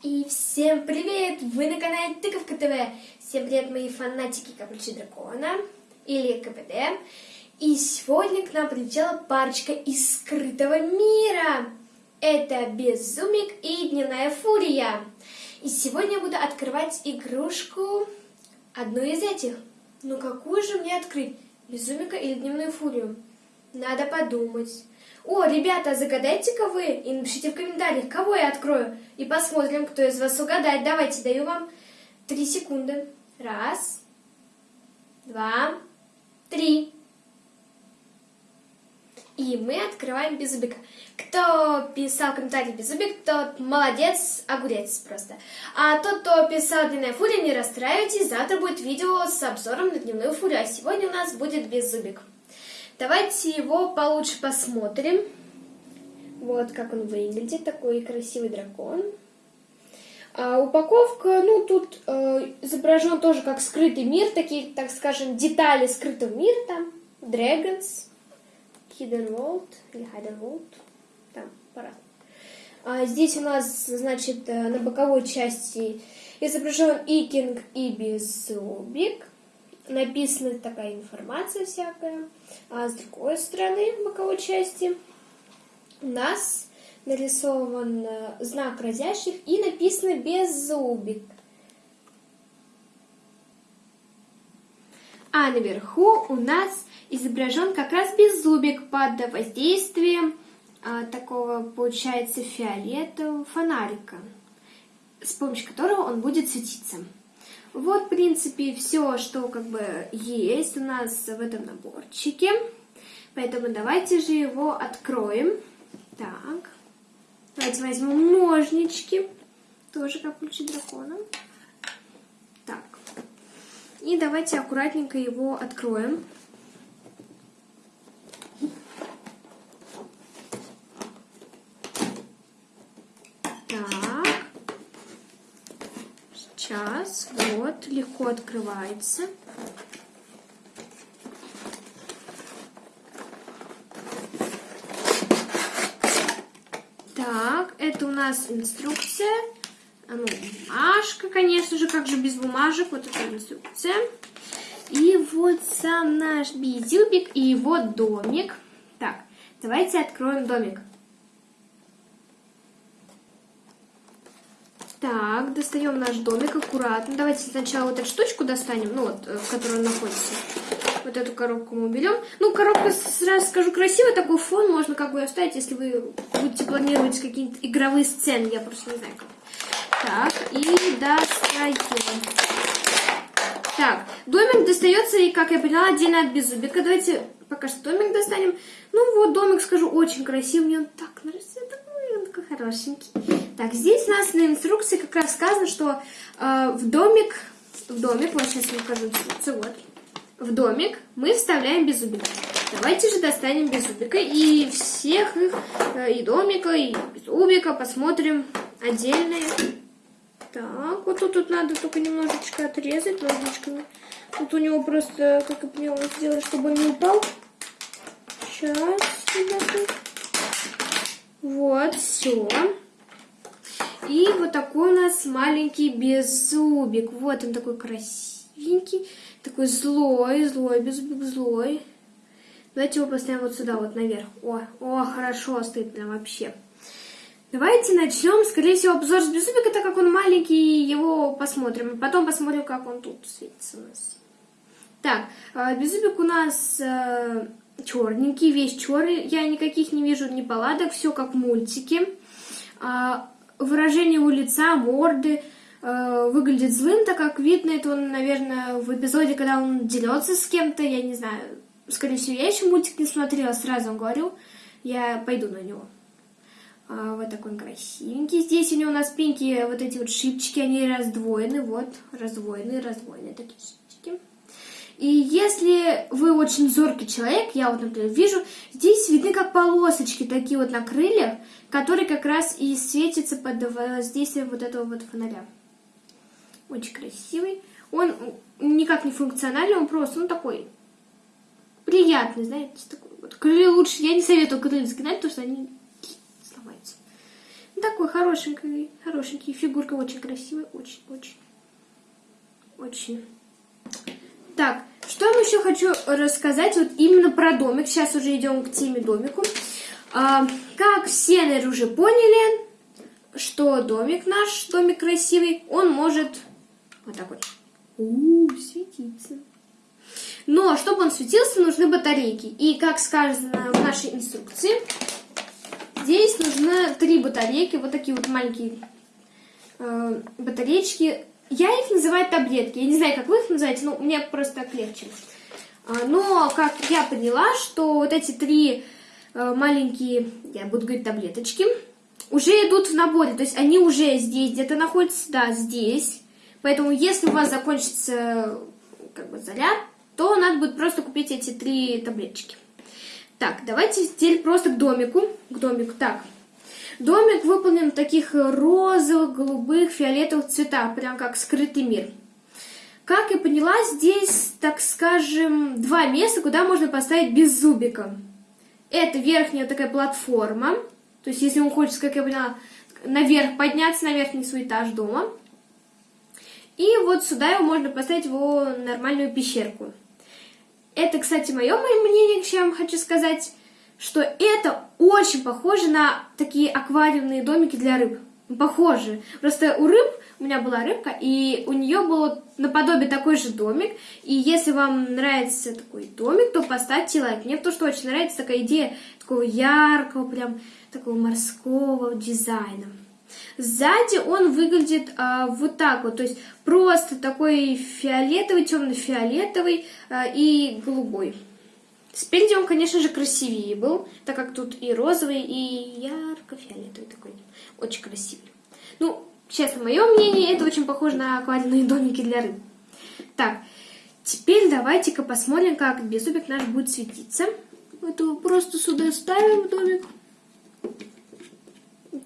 И всем привет! Вы на канале Тыковка ТВ. Всем привет, мои фанатики Капучи Дракона или КПД. И сегодня к нам прилетела парочка из скрытого мира. Это Безумик и Дневная Фурия. И сегодня я буду открывать игрушку, одну из этих. Ну какую же мне открыть? Безумика или Дневную Фурию? Надо подумать. О, ребята, загадайте-ка вы и напишите в комментариях, кого я открою. И посмотрим, кто из вас угадает. Давайте, даю вам три секунды. Раз, два, три. И мы открываем Беззубика. Кто писал комментарий Беззубик, тот молодец, огурец просто. А тот, кто писал Дневная Фурия, не расстраивайтесь, завтра будет видео с обзором на Дневную Фурию, а сегодня у нас будет Беззубик. Давайте его получше посмотрим. Вот как он выглядит, такой красивый дракон. А упаковка, ну, тут э, изображен тоже как скрытый мир, такие, так скажем, детали скрытого мира там. Dragons, Hidden World или Hidden World, там, пора. А здесь у нас, значит, э, на боковой части изображен Икинг и Беззубик написана такая информация всякая. А с другой стороны, в боковой части, у нас нарисован э, знак разящих и написано «Беззубик». А наверху у нас изображен как раз беззубик под воздействием а, такого, получается, фиолетового фонарика, с помощью которого он будет светиться. Вот, в принципе, все, что как бы есть у нас в этом наборчике. Поэтому давайте же его откроем. Так. Давайте возьмем ножнички. Тоже как ключи дракона. Так. И давайте аккуратненько его откроем. Сейчас, вот, легко открывается. Так, это у нас инструкция. А ну, бумажка, конечно же, как же без бумажек. Вот эта инструкция. И вот сам наш безюбик и его домик. Так, давайте откроем домик. Так, достаем наш домик аккуратно. Давайте сначала вот эту штучку достанем, ну вот, э, в которой он находится. Вот эту коробку мы берем. Ну, коробка, сразу скажу, красивый такой фон. Можно как бы оставить, если вы будете планировать какие-то игровые сцены. Я просто не знаю как. Так, и достаем. Так, домик достается, и, как я поняла, отдельно от беззубика. Давайте пока что домик достанем. Ну вот, домик, скажу, очень красивый. Мне он так нравится. Такой, он такой хорошенький. Так, здесь у нас на инструкции как раз сказано, что э, в домик, в домик, вот сейчас я покажу инструкцию, вот, в домик мы вставляем беззубика. Давайте же достанем беззубика и всех их, э, и домика, и беззубика посмотрим отдельные. Так, вот тут, тут надо только немножечко отрезать ножничками. Тут у него просто, как я поняла, сделать, чтобы он не упал. Сейчас, ребята. Вот, все. И вот такой у нас маленький беззубик. Вот он такой красивенький, такой злой, злой, беззубик злой. Давайте его поставим вот сюда, вот наверх. О, о, хорошо стоит прям вообще. Давайте начнем, скорее всего, обзор с беззубика, так как он маленький, его посмотрим. Потом посмотрим, как он тут светится у нас. Так, а, беззубик у нас э, черненький, весь черный. Я никаких не вижу ни паладок, все как в мультике. А, выражение его лица, морды э, выглядит злым, так как видно это он, наверное, в эпизоде, когда он дерется с кем-то, я не знаю, скорее всего, я еще мультик не смотрела, сразу вам говорю, я пойду на него. А, вот такой он красивенький. Здесь у него на спинке вот эти вот шипчики, они раздвоены, вот, раздвоены, раздвоены такие. И если вы очень зоркий человек, я вот, например, вижу, здесь видны как полосочки такие вот на крыльях, которые как раз и светятся под воздействием вот этого вот фонаря. Очень красивый. Он никак не функциональный, он просто, ну, такой приятный, знаете, такой вот. Крылья лучше, я не советую крылья сгинать, потому что они сломаются. такой хорошенький, хорошенький. Фигурка очень красивая, очень-очень. Очень. Так, что я еще хочу рассказать вот именно про домик. Сейчас уже идем к теме домику. А, как все, наверное, уже поняли, что домик наш, домик красивый, он может вот так вот у -у, светиться. Но чтобы он светился, нужны батарейки. И как сказано в нашей инструкции, здесь нужны три батарейки, вот такие вот маленькие э, батареечки. Я их называю таблетки. Я не знаю, как вы их называете, но мне просто так легче. А, но как я поняла, что вот эти три э, маленькие, я буду говорить таблеточки, уже идут в наборе. То есть они уже здесь где-то находятся, да, здесь. Поэтому если у вас закончится как бы заряд, то надо будет просто купить эти три таблеточки. Так, давайте теперь просто к домику. К домику. Так, домик выполнен в таких розовых, голубых, фиолетовых цветах, прям как скрытый мир. Как я поняла, здесь, так скажем, два места, куда можно поставить без зубика. Это верхняя такая платформа. То есть, если он хочет, как я поняла, наверх подняться на верхний свой этаж дома. И вот сюда его можно поставить в нормальную пещерку. Это, кстати, мое мнение, вам хочу сказать, что это очень похоже на такие аквариумные домики для рыб. Похоже. Просто у рыб, у меня была рыбка, и у нее был наподобие такой же домик. И если вам нравится такой домик, то поставьте лайк. Мне то, что очень нравится такая идея такого яркого, прям такого морского дизайна. Сзади он выглядит а, вот так вот, то есть просто такой фиолетовый, темно-фиолетовый а, и голубой. Спереди он, конечно же, красивее был, так как тут и розовый, и ярко-фиолетовый такой. Очень красивый. Ну, честно, мое мнение, это очень похоже на аквариумные домики для рыб. Так, теперь давайте-ка посмотрим, как беззубик наш будет светиться. Это просто сюда ставим домик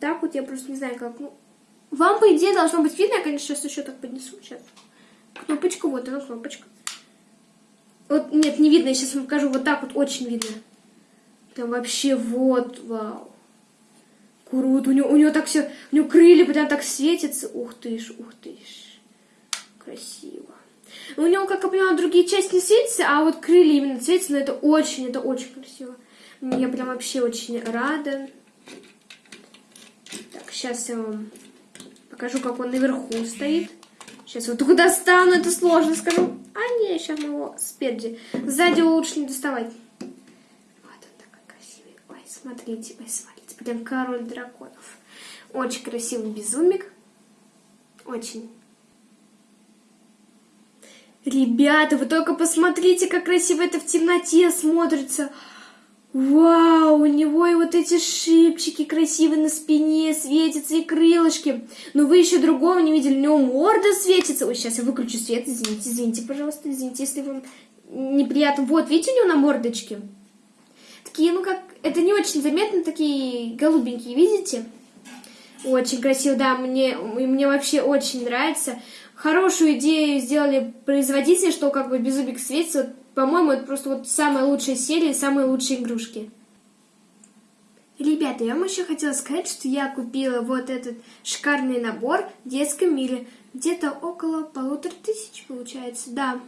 так вот, я просто не знаю, как, ну... Вам, по идее, должно быть видно, я, конечно, сейчас еще так поднесу, сейчас. Кнопочка, вот она, кнопочка. Вот, нет, не видно, я сейчас вам покажу, вот так вот очень видно. Там вообще вот, вау. Круто, у него, у него так все, у него крылья прям так светятся. Ух ты ж, ух ты ж. Красиво. У него, как я поняла, другие части не светятся, а вот крылья именно светятся, но это очень, это очень красиво. Я прям вообще очень рада. Сейчас я вам покажу, как он наверху стоит. Сейчас вот только достану, это сложно, скажу. А не, сейчас мы его спереди. Сзади его лучше не доставать. Вот он такой красивый. Ой, смотрите, ой, смотрите. Прям король драконов. Очень красивый безумик. Очень. Ребята, вы только посмотрите, как красиво это в темноте смотрится. Вау, у него и вот эти шипчики красивые на спине светятся, и крылышки. Но вы еще другого не видели, у него морда светится. Ой, сейчас я выключу свет, извините, извините, пожалуйста, извините, если вам неприятно. Вот, видите, у него на мордочке? Такие, ну как, это не очень заметно, такие голубенькие, видите? Очень красиво, да, мне, мне вообще очень нравится. Хорошую идею сделали производители, что как бы беззубик светится. По-моему, это просто вот самая лучшая серия, самые лучшие игрушки. Ребята, я вам еще хотела сказать, что я купила вот этот шикарный набор в детском мире. Где-то около полутора тысяч получается, да.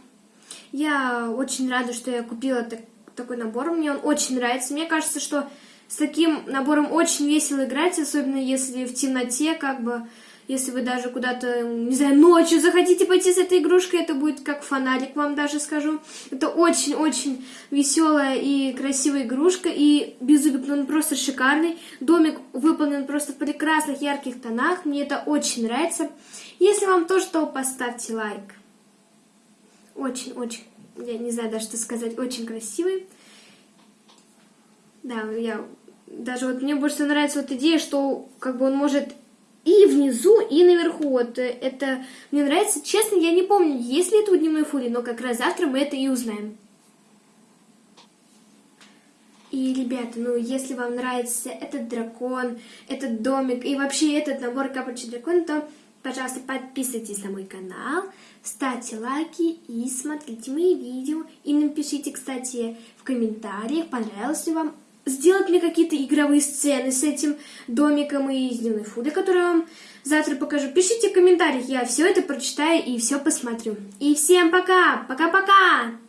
Я очень рада, что я купила так, такой набор. Мне он очень нравится. Мне кажется, что с таким набором очень весело играть, особенно если в темноте, как бы если вы даже куда-то, не знаю, ночью захотите пойти с этой игрушкой, это будет как фонарик, вам даже скажу. Это очень-очень веселая и красивая игрушка, и Беззубик, ну, он просто шикарный. Домик выполнен просто в прекрасных ярких тонах, мне это очень нравится. Если вам тоже, то поставьте лайк. Очень-очень, я не знаю даже что сказать, очень красивый. Да, я даже вот мне больше нравится вот идея, что как бы он может и внизу, и наверху. Вот э, это мне нравится. Честно, я не помню, есть ли это у дневной фури, но как раз завтра мы это и узнаем. И, ребята, ну, если вам нравится этот дракон, этот домик и вообще этот набор капочек дракон, то, пожалуйста, подписывайтесь на мой канал, ставьте лайки и смотрите мои видео. И напишите, кстати, в комментариях, понравилось ли вам сделать мне какие-то игровые сцены с этим домиком и с дневной фудой, я вам завтра покажу. Пишите в комментариях, я все это прочитаю и все посмотрю. И всем пока! Пока-пока!